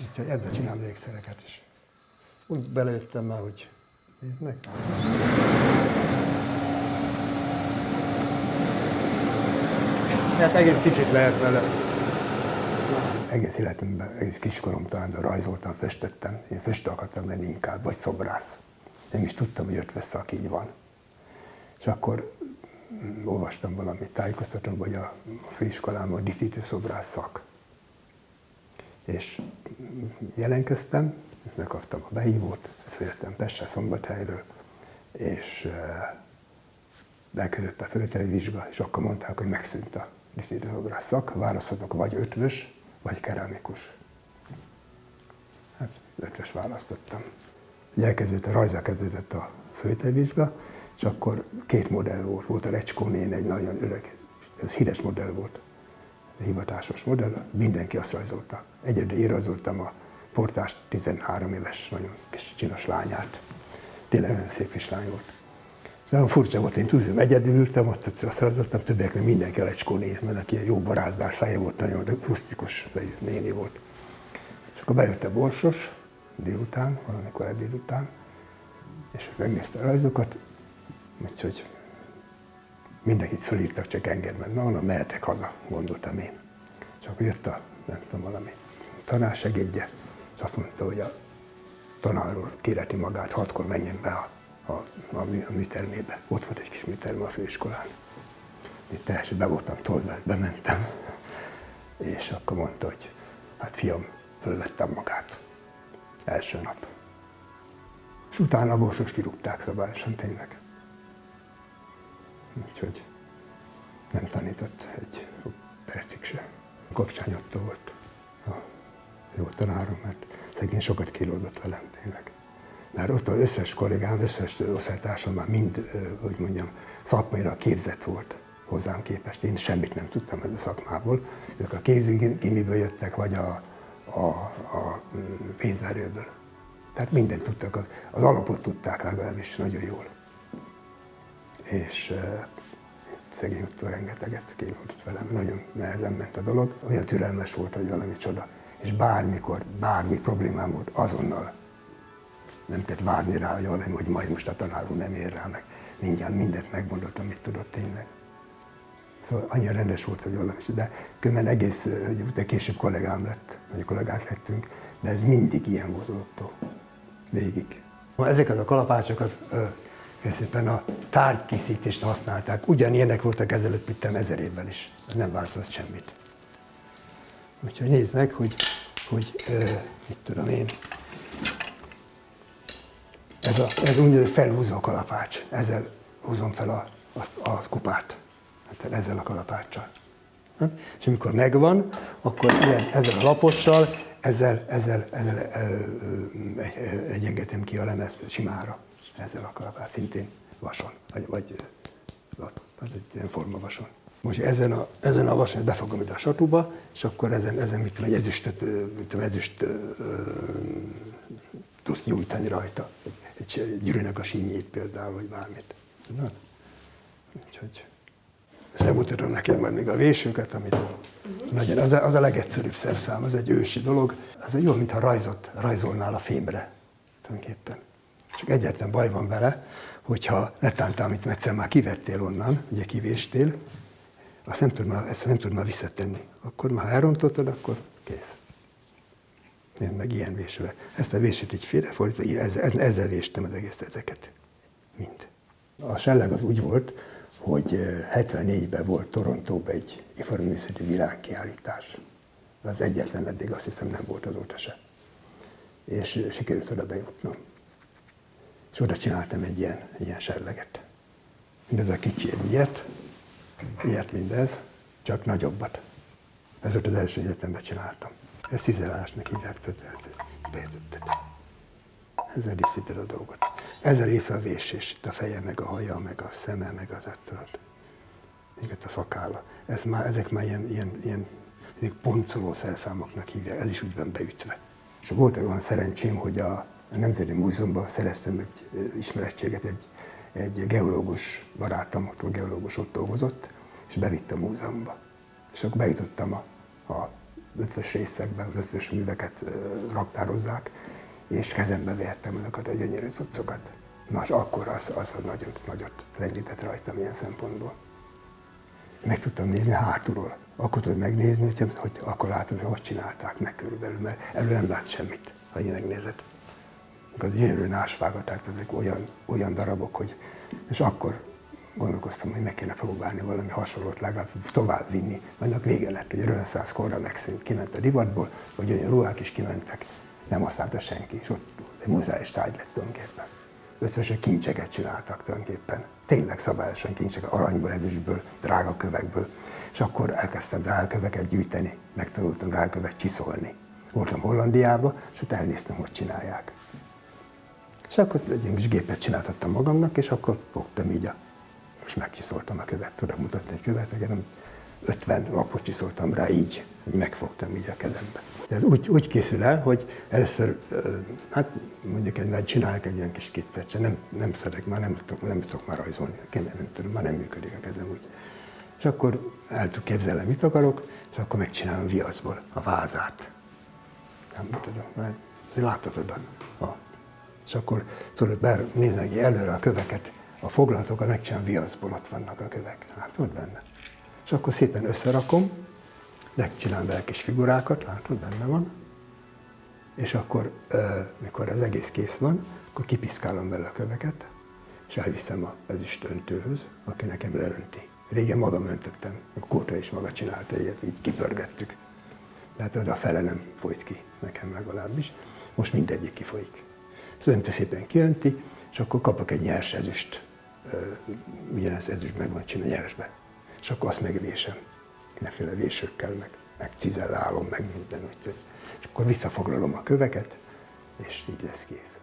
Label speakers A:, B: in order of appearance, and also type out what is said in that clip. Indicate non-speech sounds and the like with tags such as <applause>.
A: Úgyhogy ezzel csinálom ékszereket is. Úgy belejöttem már, hogy nézd meg. Hát egész kicsit lehet vele. Egész életemben, egész kiskorom talán rajzoltam, festettem. Én festő akartam lenni inkább, vagy szobrász. Nem is tudtam, hogy ötves szak így van. És akkor mm, olvastam valami tájékoztatóban, hogy a főiskolában a díszítő szobrász szak. És jelentkeztem, megkaptam a behívót, följöttem Pestre Szombathelyről, és elkezdett a fölteli vizsga, és akkor mondták, hogy megszűnt a díszítőszobrász szak, választhatok vagy ötvös, vagy keramikus. Hát ötvös választottam. Elkezdődött, a rajza kezdődött a föltevizsga, és akkor két modell volt. Volt a Recskó egy nagyon öreg, ez híres modell volt, hivatásos modell, mindenki azt rajzolta. Egyedül én rajzoltam a portás 13 éves, nagyon kis csinos lányát. Tényleg nagyon szép kislány volt. Ez nagyon furcsa volt, én tudom, egyedül ültem, ott azt rajzoltam, többiek, mert mindenki a Recskó nén, mert aki jó barázdás feje volt, nagyon rustikus néni volt. És akkor bejött a borsos, délután, valamikor ebéd után, és megnézte a rajzokat, úgyhogy mindenkit fölírtak, csak engem, mert na, na, mehetek haza, gondoltam én. És akkor jött a, nem tudom, valami tanársegédje, és azt mondta, hogy a tanárról kéreti magát, hatkor menjen be a, a, a, mű, a műtermébe. Ott volt egy kis műterme a főiskolán. Én teljesen be voltam tolva, bementem, <laughs> és akkor mondta, hogy hát fiam, fölvettem magát. Első nap. És utána a borsos kirúgták szabályosan tényleg. Úgyhogy nem tanított egy percig se. Kapcsány Otto volt a jó tanárom, mert szegény sokat kilódott velem tényleg. Mert ott az összes kollégám, összes osztálytársam már mind, hogy mondjam, szakmaira képzett volt hozzám képest. Én semmit nem tudtam ebben a szakmából. Ők a kézigimiből jöttek, vagy a, a, a pénzverőből. Tehát mindent tudtak, az alapot tudták legalábbis nagyon jól. És uh, szegény ott rengeteget kívült velem, nagyon nehezen ment a dolog. Olyan türelmes volt, hogy valami csoda. És bármikor, bármi problémám volt, azonnal nem tett várni rá, hogy valami, hogy majd most a tanár nem ér rá, meg mindjárt mindent megmondott, amit tudott tényleg. Szóval annyira rendes volt, hogy valami, de különben egész, hogy később kollégám lett, vagy kollégák lettünk, de ez mindig ilyen volt ott végig. Ezeket a kalapácsokat szépen a tárgykészítést használták. Ugyanilyenek voltak ezelőtt, mint ezer évvel is. Ez nem változott semmit. Úgyhogy nézd meg, hogy, hogy ö, mit tudom én, ez a, ez úgynevezett felhúzó kalapács. Ezzel húzom fel a, a, a kupát. Hát ezzel a kalapáccsal. És amikor megvan, akkor ilyen, ezzel a lapossal, ezzel, ezzel, ezzel egyengetem ki a lemezt simára. Ezzel a kalapács, szintén vason, vagy, vagy az egy ilyen forma vason. Most ezen a, ezen a vason befogom ide a satuba, és akkor ezen, ezen mit tudom, egy mit tudom, ezüst tudsz nyújtani rajta. Egy, egy gyűrűnek a sínyét például, vagy bármit. Na, úgyhogy ezt megmutatom neked majd még a vésőket, amit nagyon, az, a, az a legegyszerűbb szerszám, az egy ősi dolog. Az egy jó, mintha rajzot, rajzolnál a fémre, tulajdonképpen. Csak egyetlen baj van vele, hogyha letántál, amit egyszer már kivettél onnan, ugye kivéstél, azt nem tud már, ezt nem tud már visszatenni. Akkor már elrontottad, akkor kész. Én meg ilyen vésővel. Ezt a vésőt így félrefordítva, ezzel, ezzel véstem az egész ezeket. Mind. A selleg az úgy volt, hogy 74-ben volt Torontóban egy iparművészeti világkiállítás. Az egyetlen eddig azt hiszem nem volt azóta se. És sikerült oda bejutnom. És oda csináltam egy ilyen, ilyen serleget. Mindez a kicsi egy ilyet, ilyet mindez, csak nagyobbat. Ez volt az első egyetemben csináltam. Ezt cizelásnak hívják, tudod, ezt beütötted. Ezzel díszíted a dolgot. Ezzel része a vésés, itt a feje, meg a haja, meg a szeme, meg az tudod. Még a szakálla. Ez már, ezek már ilyen, ilyen, ilyen poncoló szerszámoknak hívják, ez is úgy van beütve. És volt egy olyan szerencsém, hogy a, a Nemzeti Múzeumban szereztem egy ismerettséget, egy, egy geológus barátom, ott geológus ott dolgozott, és bevitt a múzeumba. És akkor bejutottam a, a ötvös részekben, az ötvös műveket raktározzák, és kezembe vehettem azokat a gyönyörű cuccokat. Na, és akkor az, az, az nagyot, nagyot lendített rajtam ilyen szempontból. Meg tudtam nézni hátulról. Akkor tudod megnézni, hogy, hogy akkor látod, hogy hogy csinálták meg körülbelül, mert elő nem látsz semmit, ha megnézed. Az gyönyörű násvágaták, ezek olyan, olyan darabok, hogy... És akkor gondolkoztam, hogy meg kéne próbálni valami hasonlót legalább tovább vinni. Annak vége lett, hogy a reneszánsz korra megszűnt, kiment a divatból, vagy olyan ruhák is kimentek, nem használta senki, és ott egy muzeális tárgy lett tulajdonképpen. Ötvösök kincseket csináltak tulajdonképpen. Tényleg szabályosan kincseket, aranyból, ezüstből, drága kövekből. És akkor elkezdtem drága köveket gyűjteni, megtanultam drága követ csiszolni. Voltam Hollandiába, és ott elnéztem, hogy csinálják. És akkor egy kis gépet csináltattam magamnak, és akkor fogtam így a és megcsiszoltam a követ, tudok mutatni egy követ, nem 50 lapot csiszoltam rá így, így megfogtam így a kezembe. De ez úgy, úgy készül el, hogy először, hát mondjuk egy, csinálok egy ilyen kis kiccet, nem, nem szeretek, már nem tudok, nem tudok már rajzolni, nem tudom, már nem működik a kezem úgy. És akkor el tudok képzelni, mit akarok, és akkor megcsinálom viaszból a vázát. Nem tudom, mert láthatod a, és akkor tudod, nézni előre a köveket, a foglalatokat megcsinálom viaszból, ott vannak a kövek. Látod benne? És akkor szépen összerakom, megcsinálom bele kis figurákat, látod, benne van. És akkor, mikor az egész kész van, akkor kipiszkálom bele a köveket, és elviszem az öntőhöz, aki nekem leönti. Régen magam öntöttem, a Kóta is maga csinálta ilyet, így kipörgettük. Tehát a fele nem folyt ki, nekem legalábbis. Most mindegyik kifolyik. Öntő szépen kiönti, és akkor kapok egy nyers ezüst ugyanez ezüst meg van csinálni nyeresbe. És akkor azt megvésem, mindenféle vésőkkel, meg, meg cizellálom, meg minden, úgyhogy. És akkor visszafoglalom a köveket, és így lesz kész.